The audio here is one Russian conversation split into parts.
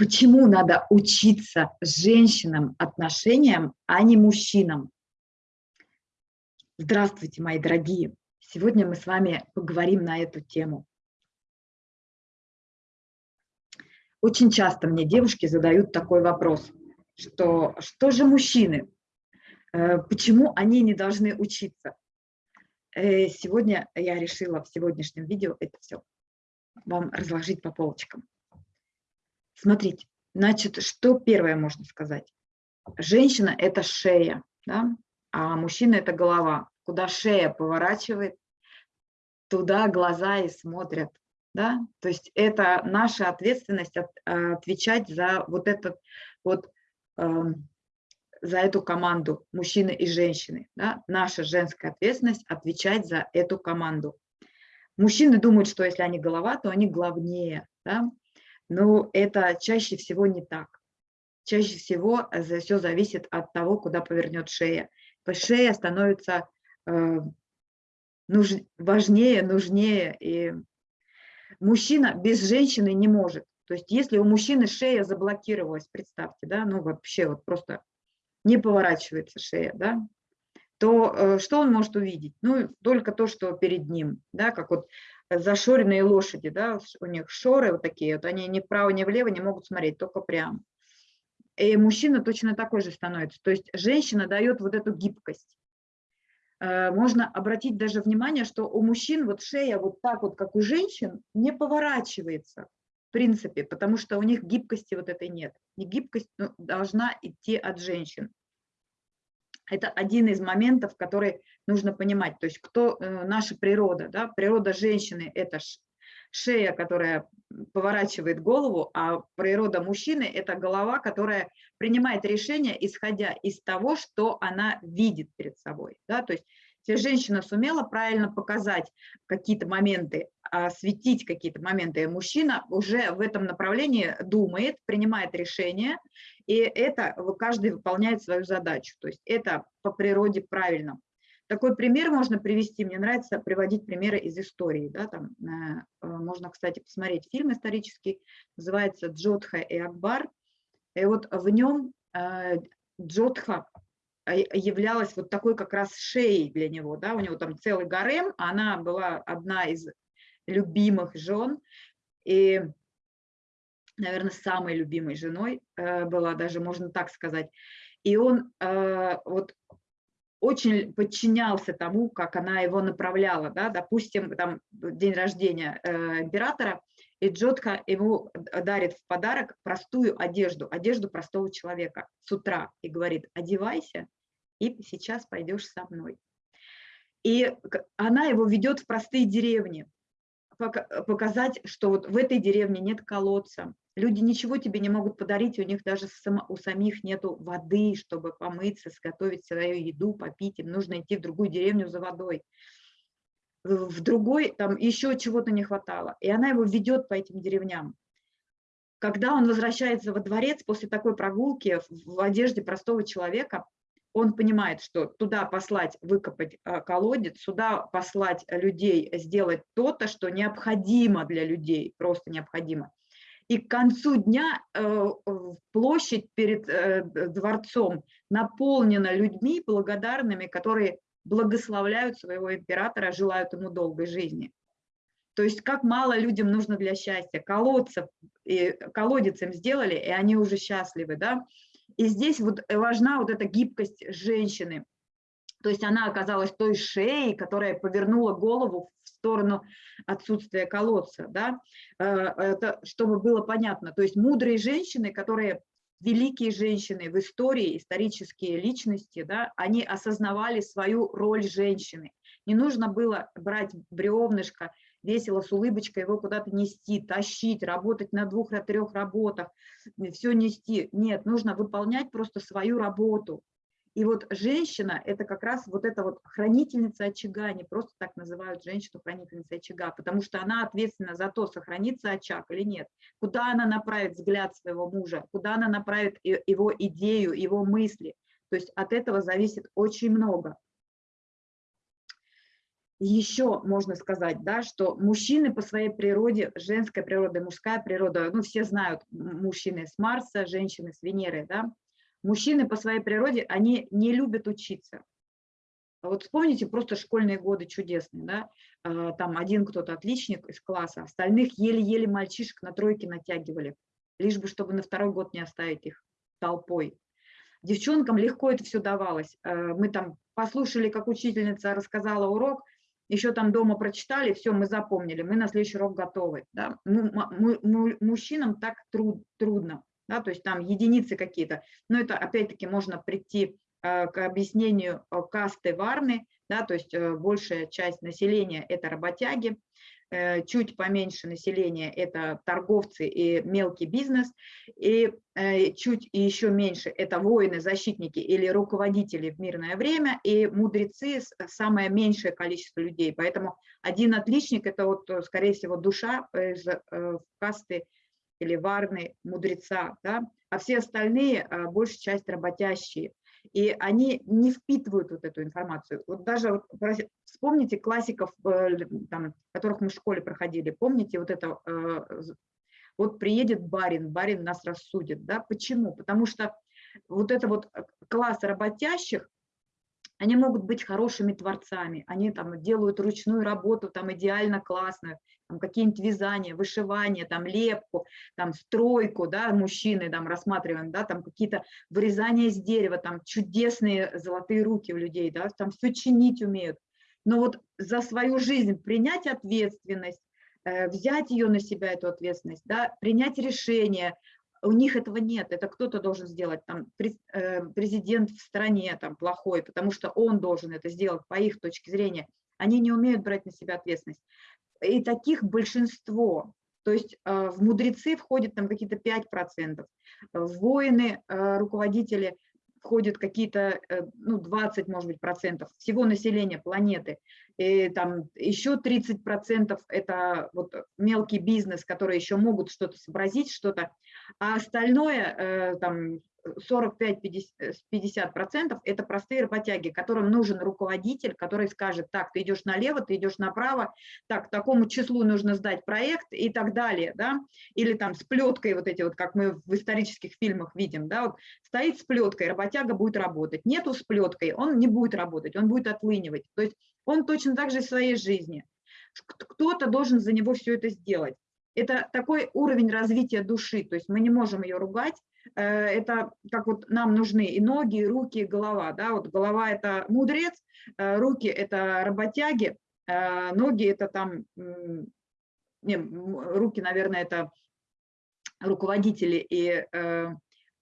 Почему надо учиться женщинам отношениям, а не мужчинам? Здравствуйте, мои дорогие! Сегодня мы с вами поговорим на эту тему. Очень часто мне девушки задают такой вопрос, что что же мужчины, э, почему они не должны учиться? Э, сегодня я решила в сегодняшнем видео это все вам разложить по полочкам. Смотрите, значит, что первое можно сказать? Женщина – это шея, да? а мужчина – это голова. Куда шея поворачивает, туда глаза и смотрят. Да? То есть это наша ответственность от, а, отвечать за вот этот вот э, за эту команду мужчины и женщины. Да? Наша женская ответственность отвечать за эту команду. Мужчины думают, что если они голова, то они главнее. Да? Но это чаще всего не так. Чаще всего э, все зависит от того, куда повернет шея. Шея становится э, важнее, нужнее. И мужчина без женщины не может. То есть если у мужчины шея заблокировалась, представьте, да, ну вообще вот просто не поворачивается шея, да, то э, что он может увидеть? Ну, только то, что перед ним, да, как вот зашоренные лошади, да, у них шоры вот такие, вот они ни вправо, ни влево не могут смотреть, только прямо. И мужчина точно такой же становится. То есть женщина дает вот эту гибкость. Э, можно обратить даже внимание, что у мужчин вот шея вот так вот, как у женщин, не поворачивается в принципе, потому что у них гибкости вот этой нет. И гибкость ну, должна идти от женщин. Это один из моментов, который нужно понимать. То есть кто э, наша природа, да? природа женщины – это шея, которая поворачивает голову, а природа мужчины – это голова, которая принимает решение, исходя из того, что она видит перед собой. Да? То есть если женщина сумела правильно показать какие-то моменты, осветить какие-то моменты, мужчина уже в этом направлении думает, принимает решение, и это каждый выполняет свою задачу. То есть это по природе правильно. Такой пример можно привести, мне нравится приводить примеры из истории. Да, там, э, э, можно, кстати, посмотреть фильм исторический, называется «Джодха и Акбар». И вот в нем э, Джодха являлась вот такой как раз шеей для него. Да? У него там целый гарем, она была одна из любимых жен. И наверное, самой любимой женой э, была, даже можно так сказать. И он э, вот очень подчинялся тому, как она его направляла. Да? Допустим, там день рождения э, императора, и Джотха ему дарит в подарок простую одежду, одежду простого человека с утра, и говорит, одевайся, и сейчас пойдешь со мной. И она его ведет в простые деревни, показать, что вот в этой деревне нет колодца, Люди ничего тебе не могут подарить, у них даже у самих нету воды, чтобы помыться, сготовить свою еду, попить. Им нужно идти в другую деревню за водой. В другой там еще чего-то не хватало. И она его ведет по этим деревням. Когда он возвращается во дворец после такой прогулки в одежде простого человека, он понимает, что туда послать, выкопать а, колодец, сюда послать людей, сделать то-то, что необходимо для людей, просто необходимо и к концу дня э, площадь перед э, дворцом наполнена людьми благодарными, которые благословляют своего императора, желают ему долгой жизни. То есть как мало людям нужно для счастья. Колодцев, и колодец им сделали, и они уже счастливы. Да? И здесь вот важна вот эта гибкость женщины. То есть она оказалась той шеей, которая повернула голову сторону отсутствия колодца, да, э, это чтобы было понятно. То есть мудрые женщины, которые великие женщины в истории, исторические личности, да, они осознавали свою роль женщины. Не нужно было брать бревнышко, весело с улыбочкой его куда-то нести, тащить, работать на двух-трех работах, все нести. Нет, нужно выполнять просто свою работу. И вот женщина – это как раз вот эта вот хранительница очага, они просто так называют женщину хранительницей очага, потому что она ответственна за то, сохранится очаг или нет, куда она направит взгляд своего мужа, куда она направит его идею, его мысли. То есть от этого зависит очень много. Еще можно сказать, да, что мужчины по своей природе, женская природа, мужская природа, ну, все знают, мужчины с Марса, женщины с Венеры, да, мужчины по своей природе, они не любят учиться. Вот вспомните просто школьные годы чудесные, да, а, там один кто-то отличник из класса, остальных еле-еле мальчишек на тройке натягивали, лишь бы, чтобы на второй год не оставить их толпой. Девчонкам легко это все давалось. Э, мы там послушали, как учительница рассказала урок, еще там дома прочитали, все, мы запомнили, мы на следующий урок готовы. Да? Мы, мы, мы, мужчинам так труд, трудно, да? то есть там единицы какие-то. Но это опять-таки можно прийти э, к объяснению э, касты Варны, да, то есть э, большая часть населения – это работяги, чуть поменьше населения – это торговцы и мелкий бизнес, и э, чуть и еще меньше – это воины, защитники или руководители в мирное время, и мудрецы – самое меньшее количество людей. Поэтому один отличник – это, вот, скорее всего, душа из э, касты или варны мудреца, да? а все остальные – большая часть работящие и они не впитывают вот эту информацию. Вот даже вспомните классиков, э, там, которых мы в школе проходили, помните вот это, э, вот приедет барин, барин нас рассудит, да, почему? Потому что вот это вот э, класс работящих, они могут быть хорошими творцами, они там делают ручную работу, там идеально классную, там какие-нибудь вязания, вышивание, там лепку, там стройку, да, мужчины там рассматриваем, да, там какие-то вырезания из дерева, там чудесные золотые руки у людей, да, там все чинить умеют. Но вот за свою жизнь принять ответственность, э, взять ее на себя, эту ответственность, да, принять решение, у них этого нет, это кто-то должен сделать, там э, президент в стране там плохой, потому что он должен это сделать по их точке зрения, они не умеют брать на себя ответственность. И таких большинство, то есть э, в мудрецы входит там какие-то 5%, в воины, э, руководители входят какие-то, ну, 20, может быть, процентов всего населения планеты. И там еще 30 процентов это вот мелкий бизнес, которые еще могут что-то сообразить, что-то а остальное, э, там, 45-50% это простые работяги, которым нужен руководитель, который скажет, так, ты идешь налево, ты идешь направо, так, такому числу нужно сдать проект и так далее, да, или там с плеткой вот эти вот, как мы в исторических фильмах видим, да, вот стоит с плеткой, работяга будет работать, нету с плеткой, он не будет работать, он будет отлынивать, то есть он точно так же в своей жизни, кто-то должен за него все это сделать. Это такой уровень развития души, то есть мы не можем ее ругать, э, это как вот нам нужны и ноги, и руки, и голова, да, вот голова – это мудрец, э, руки – это работяги, э, ноги – это там, не, руки, наверное, это руководители и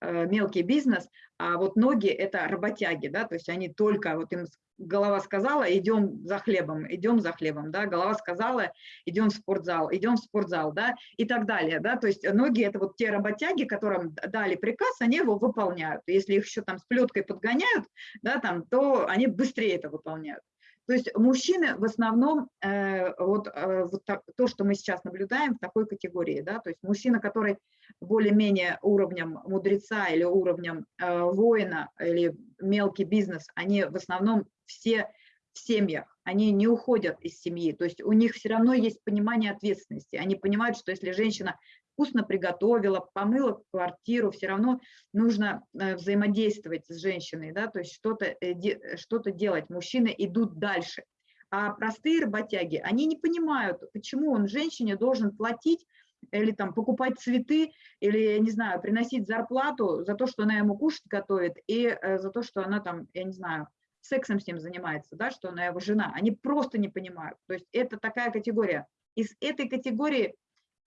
мелкий бизнес, а вот ноги – это работяги, да, то есть они только, вот им голова сказала, идем за хлебом, идем за хлебом, да, голова сказала, идем в спортзал, идем в спортзал, да, и так далее, да, то есть ноги – это вот те работяги, которым дали приказ, они его выполняют, если их еще там с плеткой подгоняют, да, там, то они быстрее это выполняют. То есть мужчины в основном, э, вот, э, вот так, то, что мы сейчас наблюдаем в такой категории, да, то есть мужчина, который более-менее уровнем мудреца или уровнем э, воина или мелкий бизнес, они в основном все в семьях, они не уходят из семьи, то есть у них все равно есть понимание ответственности, они понимают, что если женщина вкусно приготовила, помыла квартиру, все равно нужно э, взаимодействовать с женщиной, да, то есть что-то э, что делать. Мужчины идут дальше. А простые работяги, они не понимают, почему он женщине должен платить или там покупать цветы, или, я не знаю, приносить зарплату за то, что она ему кушать готовит, и э, за то, что она там, я не знаю, сексом с ним занимается, да, что она его жена. Они просто не понимают. То есть это такая категория. Из этой категории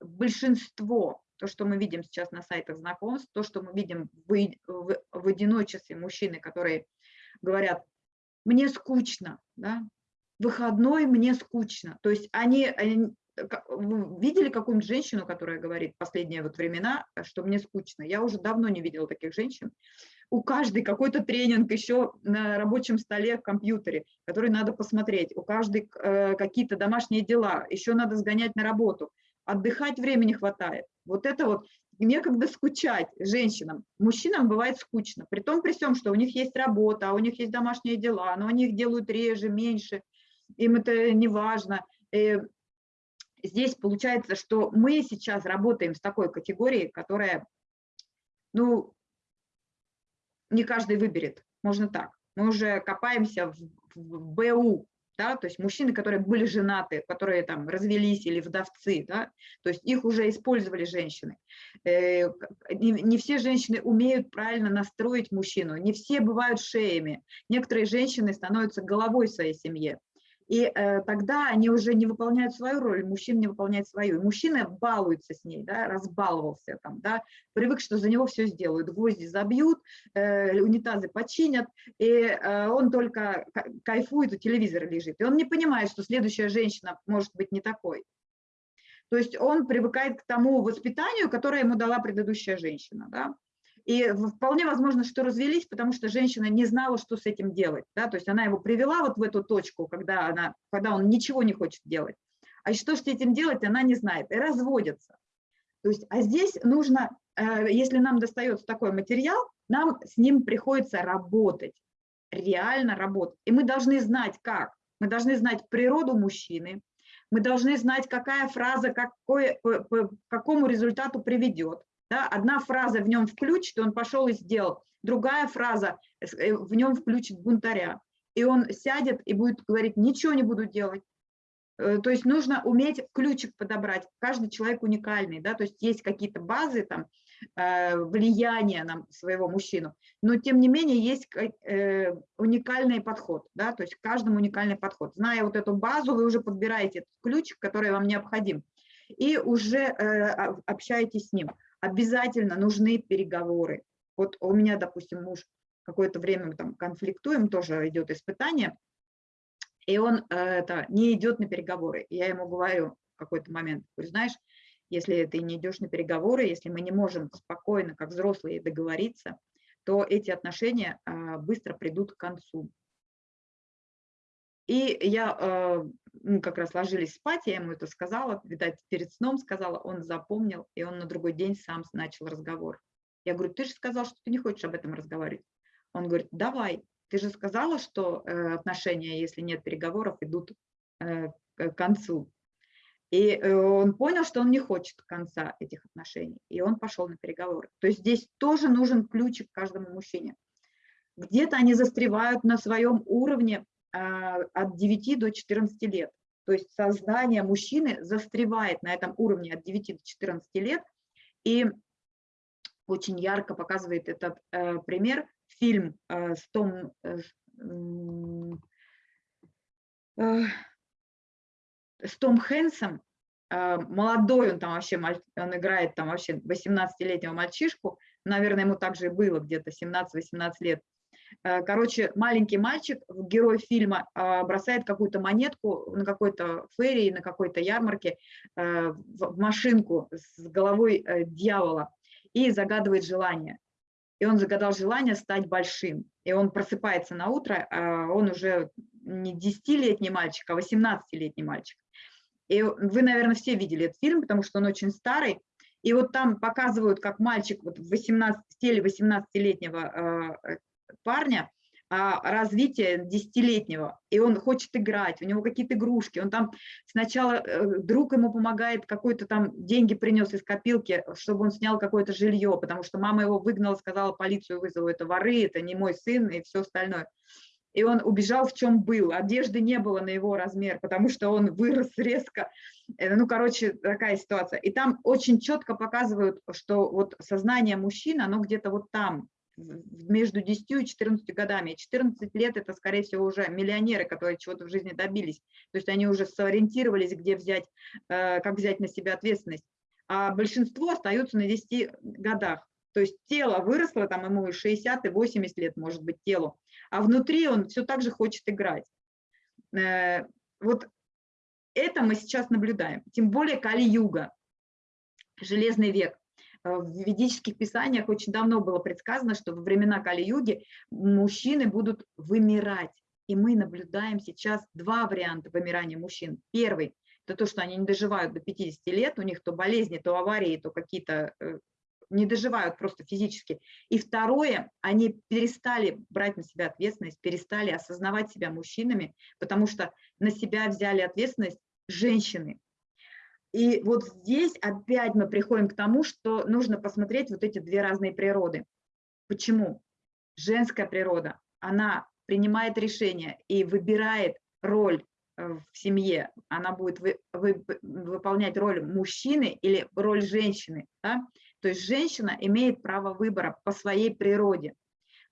большинство, то, что мы видим сейчас на сайтах знакомств, то, что мы видим в, в, в одиночестве мужчины, которые говорят, мне скучно, да, выходной мне скучно. То есть они, они видели какую-нибудь женщину, которая говорит последние вот времена, что мне скучно? Я уже давно не видела таких женщин. У каждой какой-то тренинг еще на рабочем столе в компьютере, который надо посмотреть. У каждой э, какие-то домашние дела, еще надо сгонять на работу отдыхать времени хватает. Вот это вот некогда скучать женщинам. Мужчинам бывает скучно, при том, при всем, что у них есть работа, а у них есть домашние дела, но они их делают реже, меньше. им это не важно. И здесь получается, что мы сейчас работаем с такой категорией, которая, ну, не каждый выберет, можно так. Мы уже копаемся в, в БУ, да, то есть мужчины, которые были женаты, которые там развелись или вдовцы, да, то есть их уже использовали женщины. Э, не, все женщины умеют правильно настроить мужчину, не все бывают шеями, некоторые женщины становятся головой своей семье, и э, тогда они уже не выполняют свою роль, мужчина не выполняет свою. Мужчина балуется с ней, да, разбаловался там, да, привык, что за него все сделают, гвозди забьют, э, унитазы починят, и э, он только кайфует, у телевизора лежит. И он не понимает, что следующая женщина может быть не такой. То есть он привыкает к тому воспитанию, которое ему дала предыдущая женщина. Да? И вполне возможно, что развелись, потому что женщина не знала, что с этим делать. Да? То есть она его привела вот в эту точку, когда, она, когда он ничего не хочет делать. А что с этим делать, она не знает. И разводятся. То есть, а здесь нужно, э, если нам достается такой материал, нам с ним приходится работать, реально работать. И мы должны знать, как. Мы должны знать природу мужчины, мы должны знать, какая фраза какой, к какому результату приведет. Да? Одна фраза в нем включит, он пошел и сделал. Другая фраза э, в нем включит бунтаря. И он сядет и будет говорить, ничего не буду делать. Э, то есть нужно уметь ключик подобрать. Каждый человек уникальный, да, то есть есть какие-то базы, там, э, влияния на своего мужчину, но тем не менее есть уникальный подход, да, то есть каждому уникальный подход. Зная вот эту базу, вы уже подбираете этот ключик, который вам необходим, и уже общаетесь с ним обязательно нужны переговоры. Вот у меня, допустим, муж какое-то время там конфликтуем, тоже идет испытание, и он э, это, не идет на переговоры. Я ему говорю в какой-то момент, говорю, знаешь, если ты не идешь на переговоры, если мы не можем спокойно, как взрослые, договориться, то эти отношения э, быстро придут к концу. И я, э, мы как раз ложились спать, я ему это сказала, видать, перед сном сказала, он запомнил, и он на другой день сам начал разговор. Я говорю, ты же сказал, что ты не хочешь об этом разговаривать. Он говорит, давай, ты же сказала, что э, отношения, если нет переговоров, идут э, к концу. И он понял, что он не хочет конца этих отношений, и он пошел на переговоры. То есть здесь тоже нужен ключик каждому мужчине. Где-то они застревают на своем уровне, от 9 до 14 лет. То есть сознание мужчины застревает на этом уровне от 9 до 14 лет. И очень ярко показывает этот э, пример фильм э, с Том, э, э, с Том Хэнсом, э, молодой он там вообще, он играет там вообще 18-летнего мальчишку, наверное, ему также было где-то 17-18 лет, короче, маленький мальчик, герой фильма, а, бросает какую-то монетку на какой-то ферии, на какой-то ярмарке э, в машинку с головой э, дьявола и загадывает желание. И он загадал желание стать большим. И он просыпается на утро, а он уже не 10-летний мальчик, а 18-летний мальчик. И вы, наверное, все видели этот фильм, потому что он очень старый. И вот там показывают, как мальчик вот в 18, в теле 18-летнего парня а, развития десятилетнего, и он хочет играть, у него какие-то игрушки, он там сначала, э, друг ему помогает, какой-то там деньги принес из копилки, чтобы он снял какое-то жилье, потому что мама его выгнала, сказала, полицию вызову, это воры, это не мой сын и все остальное. И он убежал в чем был, одежды не было на его размер, потому что он вырос резко, э, ну, короче, такая ситуация. И там очень четко показывают, что вот сознание мужчины, оно где-то вот там, между 10 и 14 годами. 14 лет это, скорее всего, уже миллионеры, которые чего-то в жизни добились. То есть они уже сориентировались, где взять, э, как взять на себя ответственность. А большинство остаются на 10 годах. То есть тело выросло, там ему и 60, и 80 лет, может быть, телу. А внутри он все так же хочет играть. Э, вот это мы сейчас наблюдаем. Тем более Кали-юга, железный век. Э, в ведических писаниях очень давно было предсказано, что во времена Кали-юги мужчины будут вымирать. И мы наблюдаем сейчас два варианта вымирания мужчин. Первый – это то, что они не доживают до 50 лет, у них то болезни, то аварии, то какие-то э, не доживают просто физически. И второе, они перестали брать на себя ответственность, перестали осознавать себя мужчинами, потому что на себя взяли ответственность женщины. И вот здесь опять мы приходим к тому, что нужно посмотреть вот эти две разные природы. Почему? Женская природа, она принимает решение и выбирает роль э, в семье, она будет вы, вы, выполнять роль мужчины или роль женщины. Да? То есть женщина имеет право выбора по своей природе.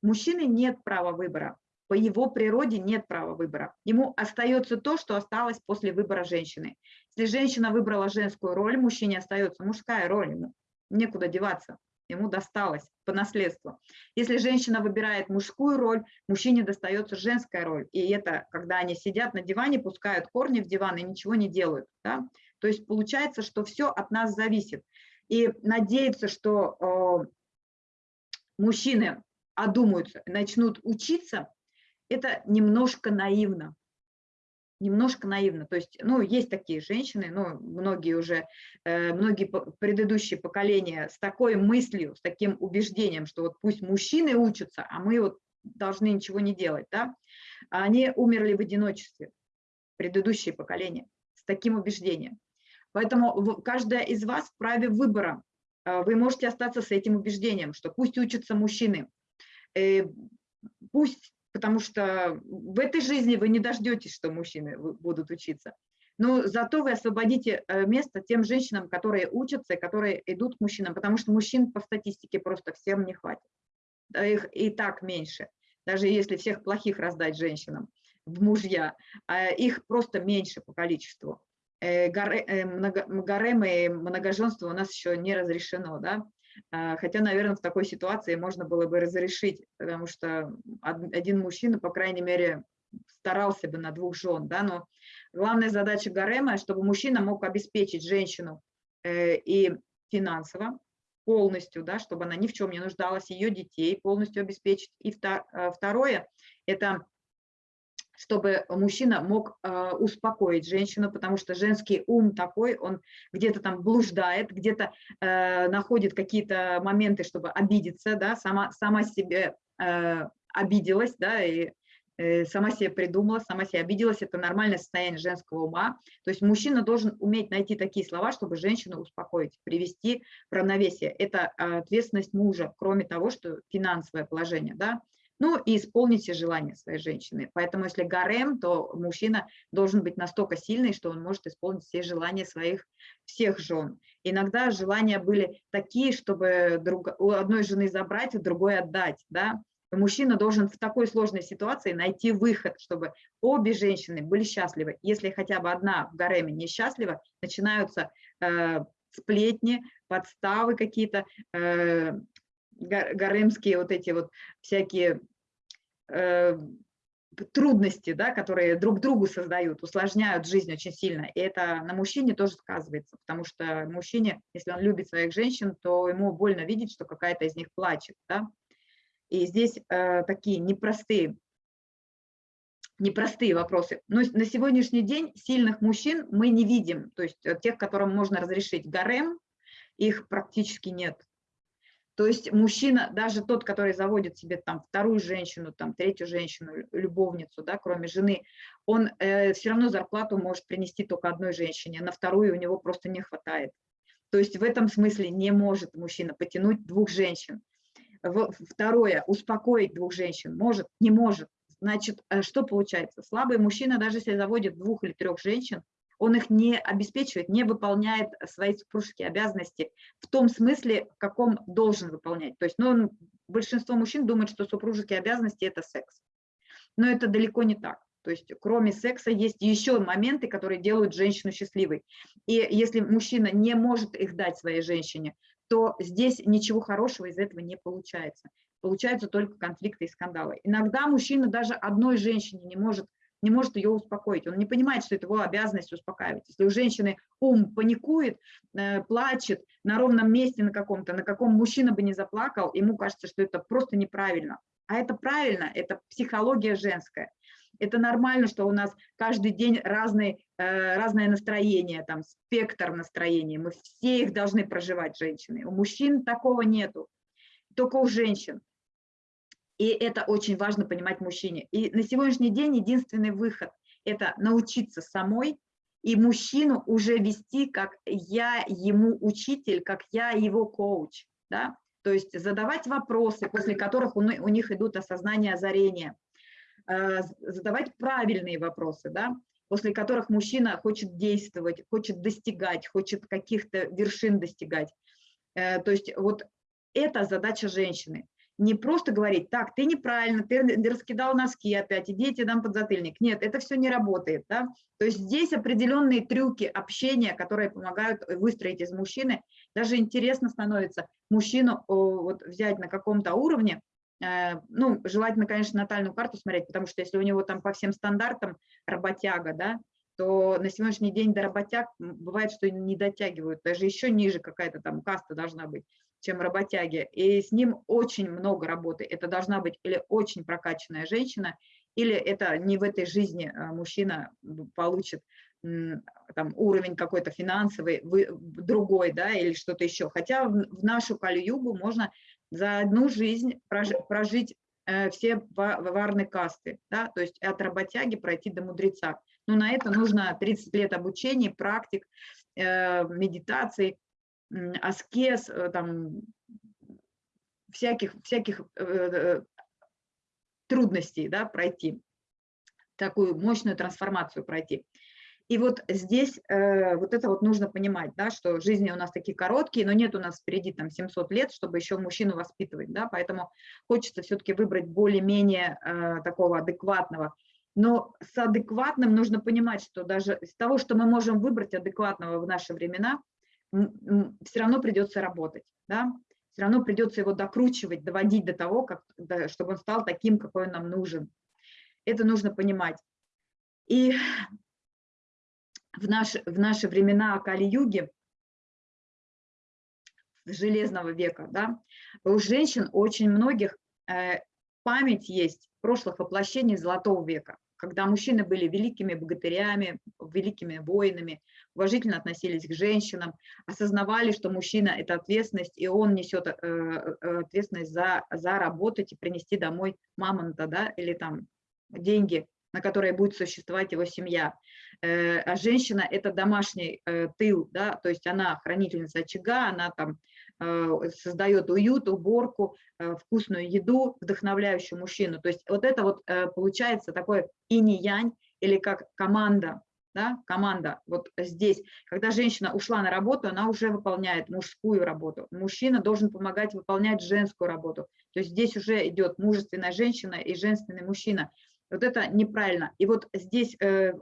Мужчины нет права выбора, по его природе нет права выбора. Ему остается то, что осталось после выбора женщины. Если женщина выбрала женскую роль, мужчине остается мужская роль, ему некуда деваться ему досталось по наследству. Если женщина выбирает мужскую роль, мужчине достается женская роль. И это, когда они сидят на диване, пускают корни в диван и ничего не делают. Да? То есть получается, что все от нас зависит. И надеяться, что э, мужчины одумаются, начнут учиться, это немножко наивно немножко наивно. То есть, ну, есть такие женщины, ну, многие уже, э, многие предыдущие поколения с такой мыслью, с таким убеждением, что вот пусть мужчины учатся, а мы вот должны ничего не делать, да, они умерли в одиночестве, предыдущие поколения, с таким убеждением. Поэтому каждая из вас вправе выбора. Э, вы можете остаться с этим убеждением, что пусть учатся мужчины, э, пусть потому что в этой жизни вы не дождетесь, что мужчины будут учиться. Но зато вы освободите э, место тем женщинам, которые учатся которые идут к мужчинам, потому что мужчин по статистике просто всем не хватит. Их и так меньше, даже если всех плохих раздать женщинам в мужья, а их просто меньше по количеству. Э, э, гарем и многоженство у нас еще не разрешено, да, хотя, наверное, в такой ситуации можно было бы разрешить, потому что один мужчина, по крайней мере, старался бы на двух жен, да, но главная задача гарема, чтобы мужчина мог обеспечить женщину э, и финансово полностью, да, чтобы она ни в чем не нуждалась, ее детей полностью обеспечить. И э, второе – это чтобы мужчина мог э, успокоить женщину, потому что женский ум такой, он где-то там блуждает, где-то э, находит какие-то моменты, чтобы обидеться, да, сама, сама себе э, обиделась, да, и э, сама себе придумала, сама себе обиделась, это нормальное состояние женского ума. То есть мужчина должен уметь найти такие слова, чтобы женщину успокоить, привести в равновесие. Это ответственность мужа, кроме того, что финансовое положение, да, ну и исполнить все желания своей женщины. Поэтому если гарем, то мужчина должен быть настолько сильный, что он может исполнить все желания своих всех жен. Иногда желания были такие, чтобы друг, у одной жены забрать, у другой отдать. Да? Мужчина должен в такой сложной ситуации найти выход, чтобы обе женщины были счастливы. Если хотя бы одна в гареме несчастлива, начинаются э, сплетни, подставы какие-то, э, гаремские вот эти вот всякие э, трудности, да, которые друг другу создают, усложняют жизнь очень сильно. И это на мужчине тоже сказывается, потому что мужчине, если он любит своих женщин, то ему больно видеть, что какая-то из них плачет. Да? И здесь э, такие непростые, непростые вопросы. Но на сегодняшний день сильных мужчин мы не видим, то есть э, тех, которым можно разрешить гарем, их практически нет. То есть мужчина, даже тот, который заводит себе там вторую женщину, там третью женщину, любовницу, да, кроме жены, он э, все равно зарплату может принести только одной женщине, а на вторую у него просто не хватает. То есть в этом смысле не может мужчина потянуть двух женщин. Второе, успокоить двух женщин может, не может. Значит, э, что получается? Слабый мужчина, даже если заводит двух или трех женщин, он их не обеспечивает, не выполняет свои супружеские обязанности в том смысле, в каком должен выполнять. То есть ну, большинство мужчин думает, что супружеские обязанности – это секс. Но это далеко не так. То есть кроме секса есть еще моменты, которые делают женщину счастливой. И если мужчина не может их дать своей женщине, то здесь ничего хорошего из этого не получается. Получаются только конфликты и скандалы. Иногда мужчина даже одной женщине не может не может ее успокоить. Он не понимает, что это его обязанность успокаивать. Если у женщины ум паникует, э, плачет на ровном месте на каком-то, на каком мужчина бы не заплакал, ему кажется, что это просто неправильно. А это правильно, это психология женская. Это нормально, что у нас каждый день разный, э, разное настроение, там спектр настроения. Мы все их должны проживать, женщины. У мужчин такого нету, только у женщин. И это очень важно понимать мужчине. И на сегодняшний день единственный выход – это научиться самой и мужчину уже вести, как я ему учитель, как я его коуч. Да? То есть задавать вопросы, после которых у, них идут осознание озарения – Э, задавать правильные вопросы, да, после которых мужчина хочет действовать, хочет достигать, хочет каких-то вершин достигать. Э, то есть вот это задача женщины. Не просто говорить, так, ты неправильно, ты раскидал носки опять, иди, я тебе дам подзатыльник. Нет, это все не работает. Да? То есть здесь определенные трюки общения, которые помогают выстроить из мужчины. Даже интересно становится мужчину вот, взять на каком-то уровне, Э, ну, желательно, конечно, натальную карту смотреть, потому что если у него там по всем стандартам работяга, да, то на сегодняшний день до работяг бывает, что не дотягивают, даже еще ниже какая-то там каста должна быть, чем работяги, и с ним очень много работы. Это должна быть или очень прокачанная женщина, или это не в этой жизни э, мужчина получит там, уровень какой-то финансовый, другой, да, или что-то еще. Хотя в нашу Кали-Югу можно за одну жизнь прожить э, все варные касты, да, то есть от работяги пройти до мудреца. Но на это нужно 30 лет обучения, практик, э, медитаций, аскез, э, там, всяких, всяких трудностей да, пройти, такую мощную трансформацию пройти. И вот здесь э, вот это вот нужно понимать, да, что жизни у нас такие короткие, но нет у нас впереди там 700 лет, чтобы еще мужчину воспитывать, да, поэтому хочется все-таки выбрать более-менее э, такого адекватного. Но с адекватным нужно понимать, что даже из того, что мы можем выбрать адекватного в наши времена, все равно придется работать, да, все равно придется его докручивать, доводить до того, как, да, чтобы он стал таким, какой он нам нужен. Это нужно понимать. И в, наш, в наши времена Кали-юги, железного века, да, у женщин очень многих э, память есть прошлых воплощений Золотого века, когда мужчины были великими богатырями, великими воинами, уважительно относились к женщинам, осознавали, что мужчина – это ответственность, и он несет э, э, ответственность за, за работать и принести домой мамонта, да, или там деньги на которой будет существовать его семья. Э, а женщина – это домашний тыл, да, то есть она хранительница очага, она там создает уют, уборку, вкусную еду, вдохновляющую мужчину. То есть вот это вот получается такой инь-янь или как команда, да, команда вот здесь. Когда женщина ушла на работу, она уже выполняет мужскую работу. Мужчина должен помогать выполнять женскую работу. То есть здесь уже идет мужественная женщина и женственный мужчина. Вот это неправильно. И вот здесь, э,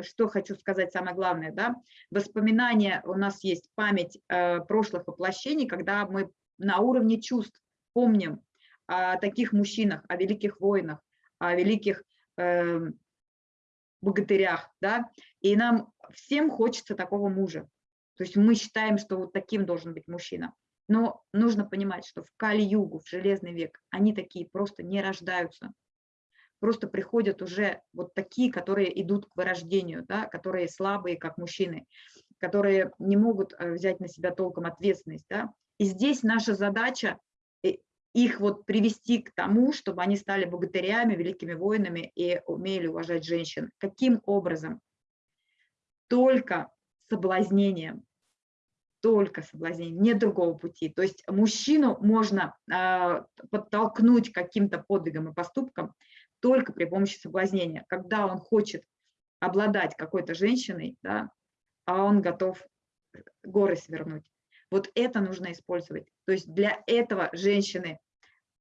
что хочу сказать самое главное, да, воспоминания, у нас есть память э, прошлых воплощений, когда мы на уровне чувств помним о таких мужчинах, о великих воинах, о великих э, богатырях, да, и нам всем хочется такого мужа. То есть мы считаем, что вот таким должен быть мужчина. Но нужно понимать, что в Кали-Югу, в Железный век, они такие просто не рождаются просто приходят уже вот такие, которые идут к вырождению, да, которые слабые, как мужчины, которые не могут э, взять на себя толком ответственность. Да. И здесь наша задача их вот привести к тому, чтобы они стали богатырями, великими воинами и умели уважать женщин. Каким образом? Только соблазнением, только соблазнением, нет другого пути. То есть мужчину можно э, подтолкнуть каким-то подвигом и поступкам, только при помощи соблазнения. Когда он хочет обладать какой-то женщиной, да, а он готов горы свернуть. Вот это нужно использовать. То есть для этого женщины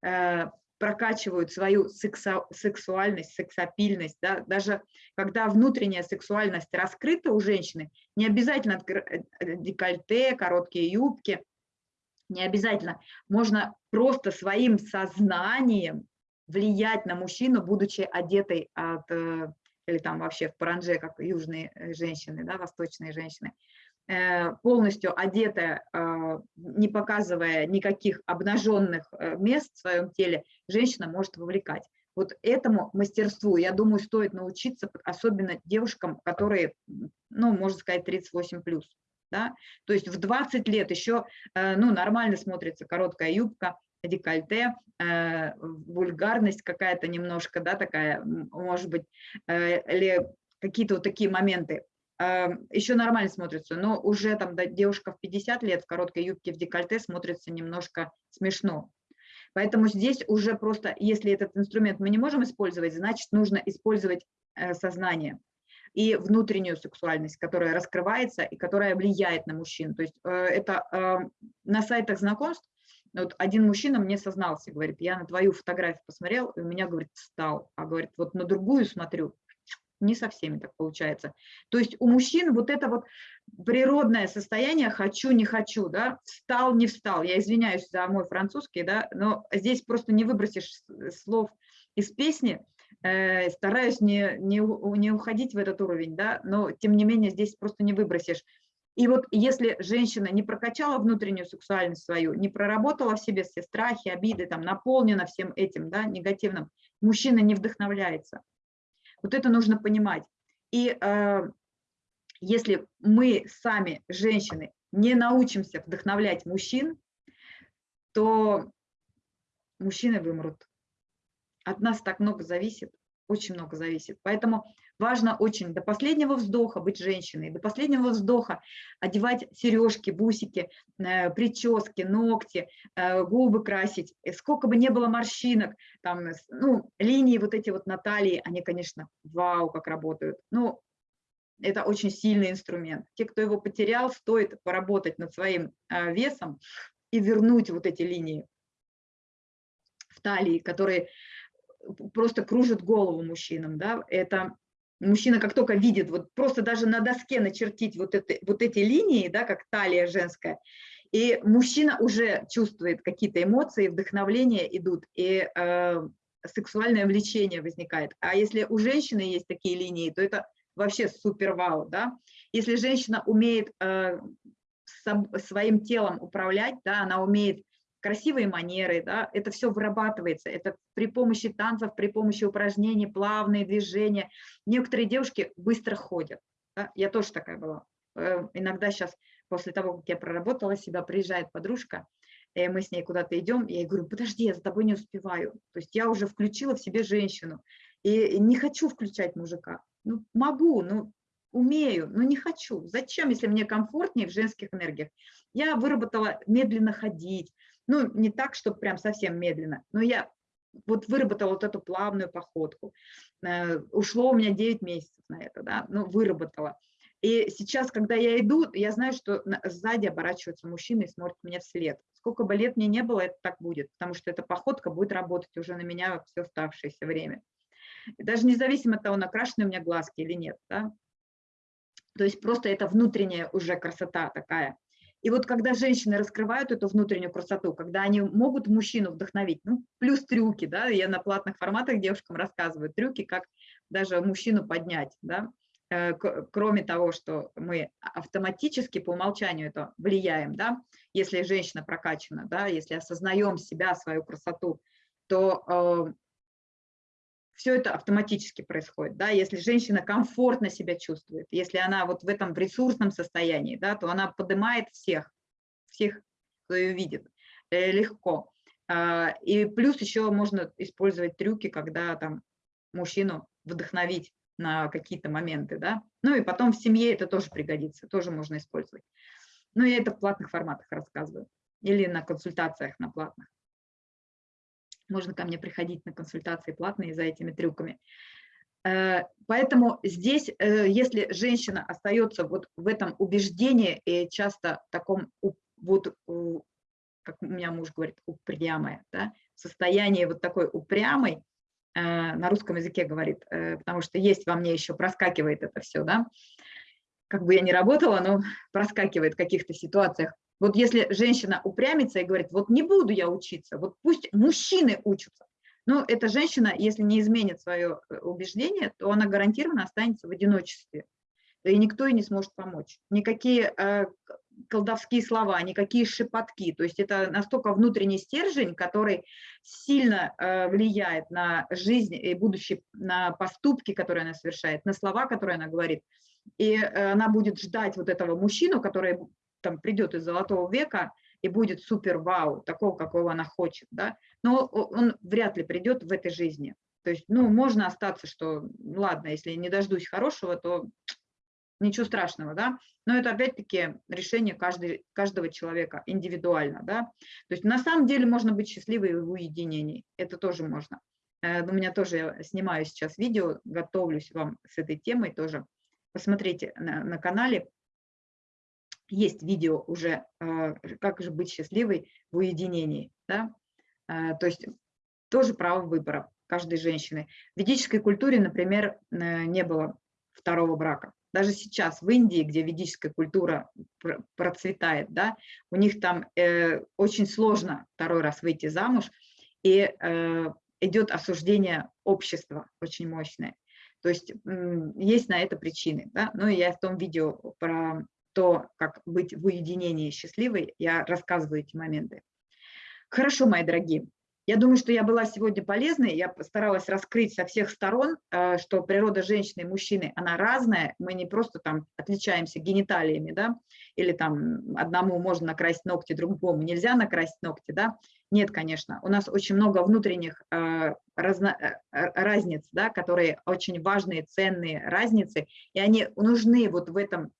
э, прокачивают свою сексу, сексуальность, сексапильность. Да? Даже когда внутренняя сексуальность раскрыта у женщины, не обязательно э, декольте, короткие юбки, не обязательно. Можно просто своим сознанием влиять на мужчину, будучи одетой от, э, или там вообще в паранже, как южные э, женщины, да, восточные женщины, полностью одетая, не показывая никаких обнаженных мест в своем теле, женщина может вовлекать. Вот этому мастерству, я думаю, стоит научиться, особенно девушкам, которые, ну, можно сказать, 38 плюс. Да? То есть в 20 лет еще э, ну, нормально смотрится короткая юбка, декольте, э, вульгарность какая-то немножко, да, такая, может быть, э, или какие-то вот такие моменты. Еще нормально смотрится, но уже там да, девушка в 50 лет в короткой юбке в декольте смотрится немножко смешно. Поэтому здесь уже просто, если этот инструмент мы не можем использовать, значит, нужно использовать сознание и внутреннюю сексуальность, которая раскрывается и которая влияет на мужчин. То есть э, это э, на сайтах знакомств вот один мужчина мне сознался, говорит, я на твою фотографию посмотрел, и у меня, говорит, встал, а говорит, вот на другую смотрю, не со всеми так получается. То есть у мужчин вот это вот природное состояние «хочу, не хочу», да, встал, не встал. Я извиняюсь за мой французский, да, но здесь просто не выбросишь слов из песни, Э, стараюсь не, не, не уходить в этот уровень, да, но тем не менее здесь просто не выбросишь. И вот если женщина не прокачала внутреннюю сексуальность свою, не проработала в себе все страхи, обиды, там, наполнена всем этим да, негативным, мужчина не вдохновляется. Вот это нужно понимать. И э, если мы сами, женщины, не научимся вдохновлять мужчин, то мужчины вымрут от нас так много зависит, очень много зависит. Поэтому важно очень до последнего вздоха быть женщиной, до последнего вздоха одевать сережки, бусики, э, прически, ногти, э, губы красить. И сколько бы не было морщинок, там, ну, линии вот эти вот на талии, они, конечно, вау, как работают. Ну, это очень сильный инструмент. Те, кто его потерял, стоит поработать над своим э, весом и вернуть вот эти линии в талии, которые просто кружит голову мужчинам, да, это мужчина как только видит, вот просто даже на доске начертить вот, это, вот эти линии, да, как талия женская, и мужчина уже чувствует какие-то эмоции, вдохновления идут, и э, сексуальное влечение возникает. А если у женщины есть такие линии, то это вообще супер вау, да. Если женщина умеет э, своим телом управлять, да, она умеет красивые манеры, да, это все вырабатывается, это при помощи танцев, при помощи упражнений, плавные движения. Некоторые девушки быстро ходят, да, я тоже такая была. Э, иногда сейчас, после того, как я проработала себя, приезжает подружка, и мы с ней куда-то идем, я говорю, подожди, я за тобой не успеваю. То есть я уже включила в себе женщину, и не хочу включать мужика. Ну, могу, ну, умею, но не хочу. Зачем, если мне комфортнее в женских энергиях? Я выработала медленно ходить, ну, не так, чтобы прям совсем медленно, но я вот выработала вот эту плавную походку. Э, ушло у меня 9 месяцев на это, да, ну, выработала. И сейчас, когда я иду, я знаю, что сзади оборачиваются мужчины и смотрят мне вслед. Сколько бы лет мне не было, это так будет, потому что эта походка будет работать уже на меня все оставшееся время. И даже независимо от того, накрашены у меня глазки или нет. Да? То есть просто это внутренняя уже красота такая. И вот когда женщины раскрывают эту внутреннюю красоту, когда они могут мужчину вдохновить, ну, плюс трюки, да, я на платных форматах девушкам рассказываю трюки, как даже мужчину поднять, да, э, кроме того, что мы автоматически по умолчанию это влияем, да, если женщина прокачана, да, если осознаем себя, свою красоту, то э, все это автоматически происходит. Да? Если женщина комфортно себя чувствует, если она вот в этом ресурсном состоянии, да, то она поднимает всех, всех, кто ее видит, э, легко. А, и плюс еще можно использовать трюки, когда там мужчину вдохновить на какие-то моменты, да. Ну и потом в семье это тоже пригодится, тоже можно использовать. Ну я это в платных форматах рассказываю или на консультациях на платных можно ко мне приходить на консультации платные за этими трюками. Э, поэтому здесь, э, если женщина остается вот в этом убеждении и часто таком, вот, как у меня муж говорит, упрямая, да, состояние вот такой упрямой, э, на русском языке говорит, потому что есть во мне еще, проскакивает это все, да, как бы я ни работала, но проскакивает в каких-то ситуациях. Вот если женщина упрямится и говорит, вот не буду я учиться, вот пусть мужчины учатся, но эта женщина, если не изменит свое э, убеждение, то она гарантированно останется в одиночестве, и никто ей не сможет помочь. Никакие э, колдовские слова, никакие шепотки. То есть это настолько внутренний стержень, который сильно э, влияет на жизнь и будущее, на поступки, которые она совершает, на слова, которые она говорит. И э, она будет ждать вот этого мужчину, который там придет из золотого века и будет супер вау, такого, какого она хочет, да, но он вряд ли придет в этой жизни. То есть, ну, можно остаться, что, ладно, если не дождусь хорошего, то ничего страшного, да, но это опять-таки решение каждый, каждого человека индивидуально, да, то есть на самом деле можно быть счастливой в уединении, это тоже можно. Э, у меня тоже, я снимаю сейчас видео, готовлюсь вам с этой темой тоже, посмотрите на, на канале, есть видео уже, э, как же быть счастливой в уединении, да, э, то есть тоже право выбора каждой женщины. В ведической культуре, например, не было второго брака даже сейчас в Индии, где ведическая культура процветает, да, у них там э, очень сложно второй раз выйти замуж, и э, идет осуждение общества очень мощное. То есть есть на это причины. Да? Ну и я в том видео про то, как быть в уединении счастливой, я рассказываю эти моменты. Хорошо, мои дорогие. Я думаю, что я была сегодня полезной, я постаралась раскрыть со всех сторон, э, что природа женщины и мужчины, она разная, мы не просто там отличаемся гениталиями, да, или там одному можно накрасить ногти, другому нельзя накрасить ногти, да, нет, конечно, у нас очень много внутренних э, разно, э, разниц, да, которые очень важные, ценные разницы, и они нужны вот в этом,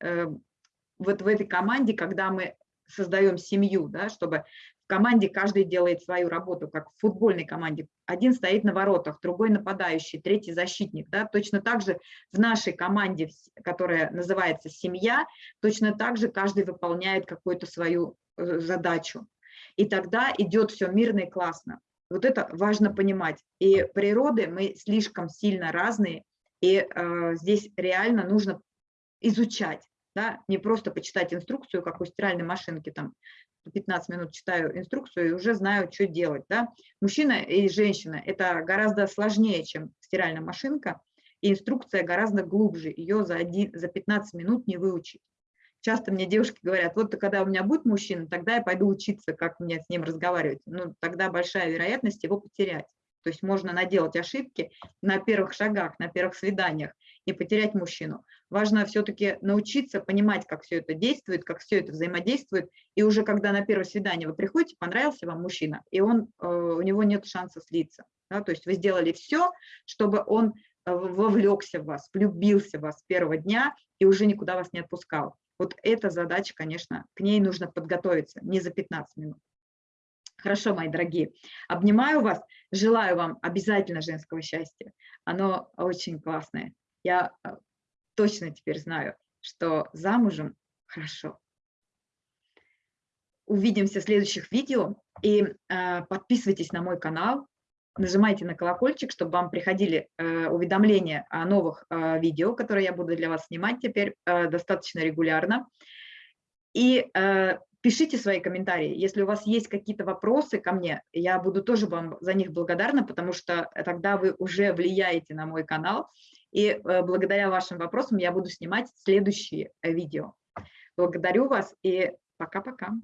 вот в этой команде, когда мы создаем семью, да, чтобы в команде каждый делает свою работу, как в футбольной команде. Один стоит на воротах, другой нападающий, третий защитник. Да? Точно так же в нашей команде, которая называется «семья», точно так же каждый выполняет какую-то свою э, задачу. И тогда идет все мирно и классно. Вот это важно понимать. И природы мы слишком сильно разные, и э, здесь реально нужно изучать да, не просто почитать инструкцию, как у стиральной машинки, там 15 минут читаю инструкцию и уже знаю, что делать. Да. Мужчина и женщина – это гораздо сложнее, чем стиральная машинка, и инструкция гораздо глубже, ее за, один, за 15 минут не выучить. Часто мне девушки говорят, вот когда у меня будет мужчина, тогда я пойду учиться, как мне с ним разговаривать. Ну, тогда большая вероятность его потерять. То есть можно наделать ошибки на первых шагах, на первых свиданиях и потерять мужчину. Важно все-таки научиться понимать, как все это действует, как все это взаимодействует. И уже когда на первое свидание вы приходите, понравился вам мужчина, и он, э, у него нет шанса слиться. Да? То есть вы сделали все, чтобы он э, вовлекся в вас, влюбился в вас с первого дня и уже никуда вас не отпускал. Вот эта задача, конечно, к ней нужно подготовиться не за 15 минут. Хорошо, мои дорогие. Обнимаю вас, желаю вам обязательно женского счастья. Оно очень классное. Я э, точно теперь знаю, что замужем хорошо. Увидимся в следующих видео. И э, подписывайтесь на мой канал, нажимайте на колокольчик, чтобы вам приходили э, уведомления о новых э, видео, которые я буду для вас снимать теперь э, достаточно регулярно. И э, Пишите свои комментарии. Если у вас есть какие-то вопросы ко мне, я буду тоже вам за них благодарна, потому что тогда вы уже влияете на мой канал. И э, благодаря вашим вопросам я буду снимать следующие э, видео. Благодарю вас и пока-пока.